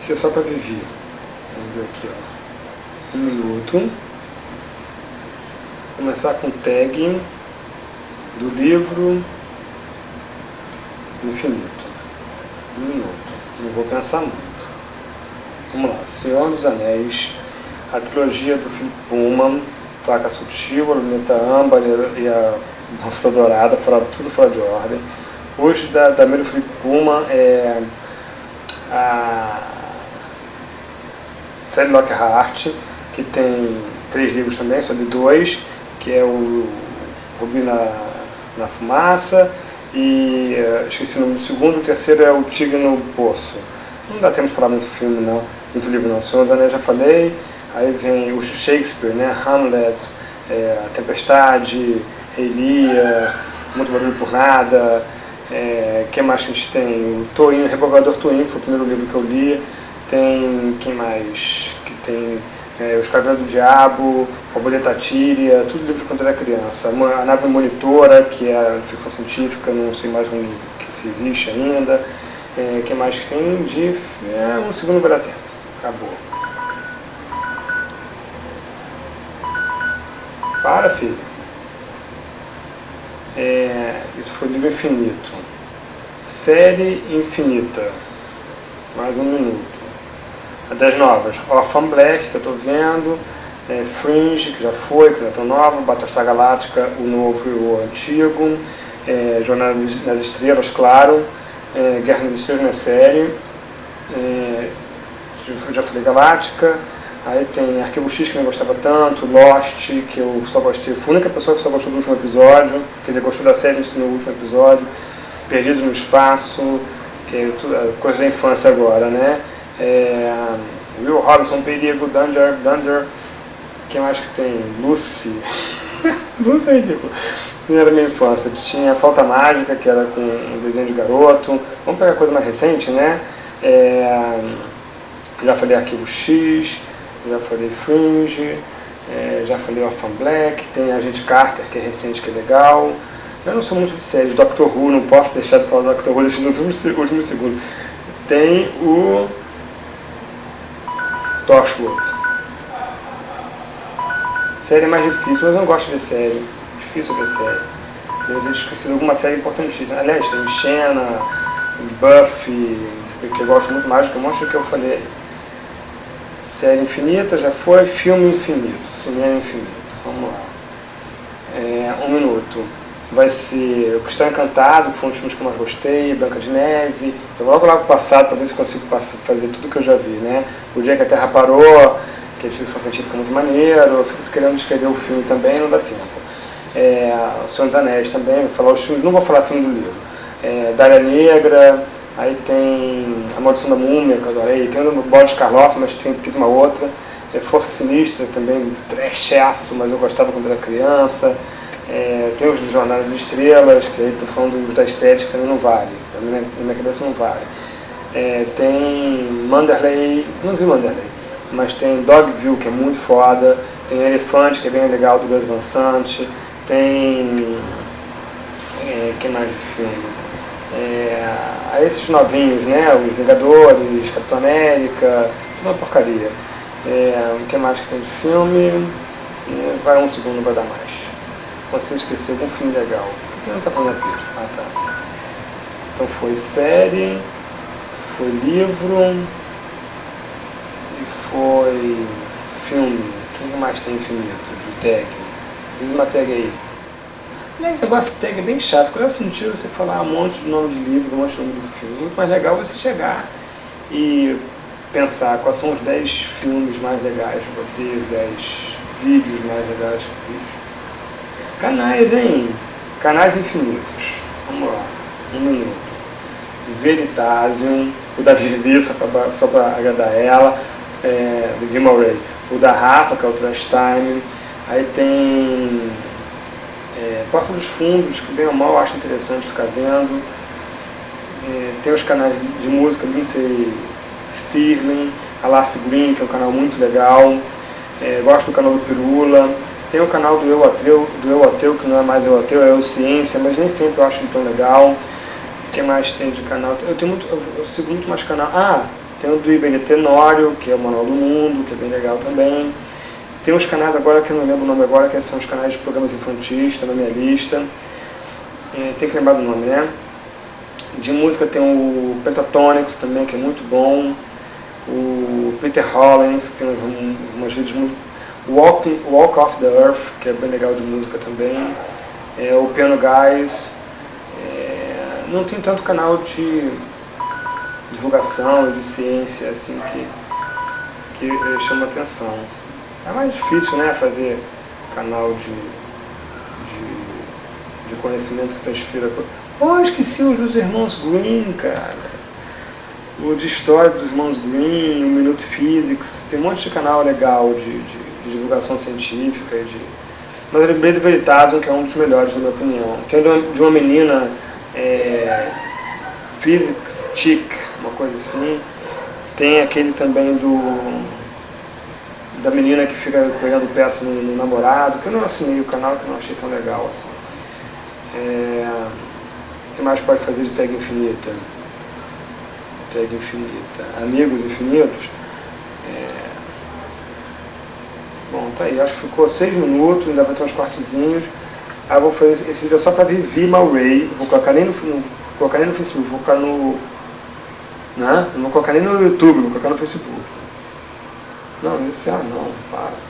Isso é só para Vivi. Vamos ver aqui, ó. Um minuto. Começar com tag do livro Infinito. Um minuto. Não vou pensar muito. Vamos lá. Senhor dos Anéis, a trilogia do Philip Pullman, Faca Sutil, a Luneta Âmbar e a Bolsa Dourada, fora, tudo fora de ordem. Hoje, da, da Melo Philip Pullman, é a série Lockhart, que tem três livros também, de dois, que é o Rubi na, na Fumaça, e uh, esqueci o nome do segundo, o terceiro é o Tigre no Poço. Não dá tempo de falar muito filme, não, muito livro não. Senhor dos Anéis já falei, aí vem o Shakespeare, né, Hamlet, é, A Tempestade, Lear, Muito Barulho por Nada, é, quem mais a gente tem? O Toinho, Revogador Toinho, foi o primeiro livro que eu li. Tem, quem mais? Que tem é, Os Caveiros do Diabo, Borboleta Tíria, tudo livro quando era criança. A Nave Monitora, que é ficção científica, não sei mais onde que se existe ainda. É, que mais tem de... É, um segundo vai dar tempo. Acabou. Para, filho. É, isso foi livro infinito. Série infinita. Mais um minuto. Das novas, Orphan Black, que eu estou vendo. É, Fringe, que já foi, que já está nova. Battlestar Galáctica, o novo e o antigo. É, Jornada nas Estrelas, claro. É, Guerra nas Estrelas na série. É, já falei Galáctica. Aí tem Arquivo X que não gostava tanto, Lost, que eu só gostei, fui a única pessoa que só gostou do último episódio, quer dizer, gostou da série no último episódio, Perdidos no Espaço, que é tudo, coisa da infância agora, né? É, Will Robinson, Perigo, Dunder, Dunder, quem mais que tem? Lucy, Lucy é ridículo, não era minha infância, tinha Falta Mágica, que era com um desenho de garoto, vamos pegar coisa mais recente, né? É, já falei Arquivo X, já falei Fringe, é, já falei Orphan Black, tem Agente Carter, que é recente, que é legal. Eu não sou muito de séries, Doctor Who, não posso deixar de falar do Doctor Who nos últimos, últimos segundos. Tem o Torchwood. Série é mais difícil, mas eu não gosto de série. Difícil ver série. Eu esqueci de alguma série importantíssima. Aliás, tem Xena, Buffy, que eu gosto muito mais do que um monte do que eu falei Série infinita já foi, filme infinito, cinema infinito. Vamos lá. É, um minuto. Vai ser O Cristão Encantado, que foi um dos filmes que eu mais gostei, Branca de Neve. Eu vou logo pro passado para ver se consigo passar, fazer tudo que eu já vi, né? O Dia que a Terra Parou, que é de ficção científica muito maneiro. Eu fico querendo escrever o filme também, não dá tempo. É, o Senhor dos Anéis também, vou falar os filmes, não vou falar filme do livro. É, Negra, Aí tem A Maldição da Múmia, que eu adorei. Tem o Boris Karloff, mas tem uma outra. É Força Sinistra, também trechaço, mas eu gostava quando era criança. É, tem os do Jornal das Estrelas, que aí estou falando dos das séries que também não vale. Na minha, na minha cabeça não vale. É, tem Manderley, não vi Manderley, mas tem Dogville, que é muito foda. Tem Elefante, que é bem legal, do Gus Van Sant. Tem... É, que mais de filme? é, a esses novinhos, né, os Vingadores, Capitão América, uma porcaria. É, o que mais que tem de filme? É, vai um segundo, vai dar mais. Quando você esquecer algum filme legal. Por que não está falando aqui? Ah, tá. Então foi série, foi livro e foi filme. O que mais tem infinito de tag? Diz uma tag aí. Esse negócio de tag é bem chato. Qual é o sentido você falar um monte de nome de livro, um monte de nome de filme? Muito mais legal você chegar e pensar quais são os 10 filmes mais legais para você, os 10 vídeos mais legais que vídeos. Canais, hein? Canais infinitos. Vamos lá. Um minuto. Veritasium, o da Vivi, só para agradar ela, é, Ray. O da Rafa, que é o Trash Time. Aí tem é, Porta dos Fundos, que bem ou mal acho interessante ficar vendo. É, tem os canais de música Lindsay Stirling, Lassie Green, que é um canal muito legal. É, gosto do canal do Pirula. Tem o canal do Eu Ateu, do Eu Ateu, que não é mais Eu Ateu, é Eu Ciência, mas nem sempre eu acho ele tão legal. O que mais tem de canal? Eu, tenho muito, eu, sigo muito mais canal. Ah, Tem o do IBD Tenório, que é o Manual do Mundo, que é bem legal também. Tem uns canais agora que eu não lembro o nome agora, que são os canais de programas infantis, está na minha lista. É, tem que lembrar do nome, né? De música tem o Pentatonics também, que é muito bom. O Peter Hollins, que tem umas vídeos muito... Walk, Walk Off the Earth, que é bem legal de música também. É, o Piano Guys. É, não tem tanto canal de divulgação, de ciência, assim, que, que eh, chama atenção. É mais difícil, né, fazer canal de, de, de conhecimento que transfira... Oh, esqueci os dos irmãos Green, cara. O de história dos irmãos Green, o Minuto Physics, tem um monte de canal legal de, de, de divulgação científica. De... Mas eu lembrei do Veritasium, que é um dos melhores, na minha opinião. Tem de uma, de uma menina, é, Physics Chick, uma coisa assim. Tem aquele também do da menina que fica pegando peça no, no, namorado, que eu não assinei o canal, que eu não achei tão legal assim. É, o que mais pode fazer de tag infinita? Tag infinita. Amigos infinitos? É, bom, tá aí, acho que ficou seis minutos, ainda vai ter uns cortezinhos. Aí eu vou fazer esse vídeo só para ver Vima Ray, vou colocar nem no, no, colocar nem no Facebook, vou colocar no. Né? Não vou colocar nem no YouTube, vou colocar no Facebook. Não, esse ah não, para.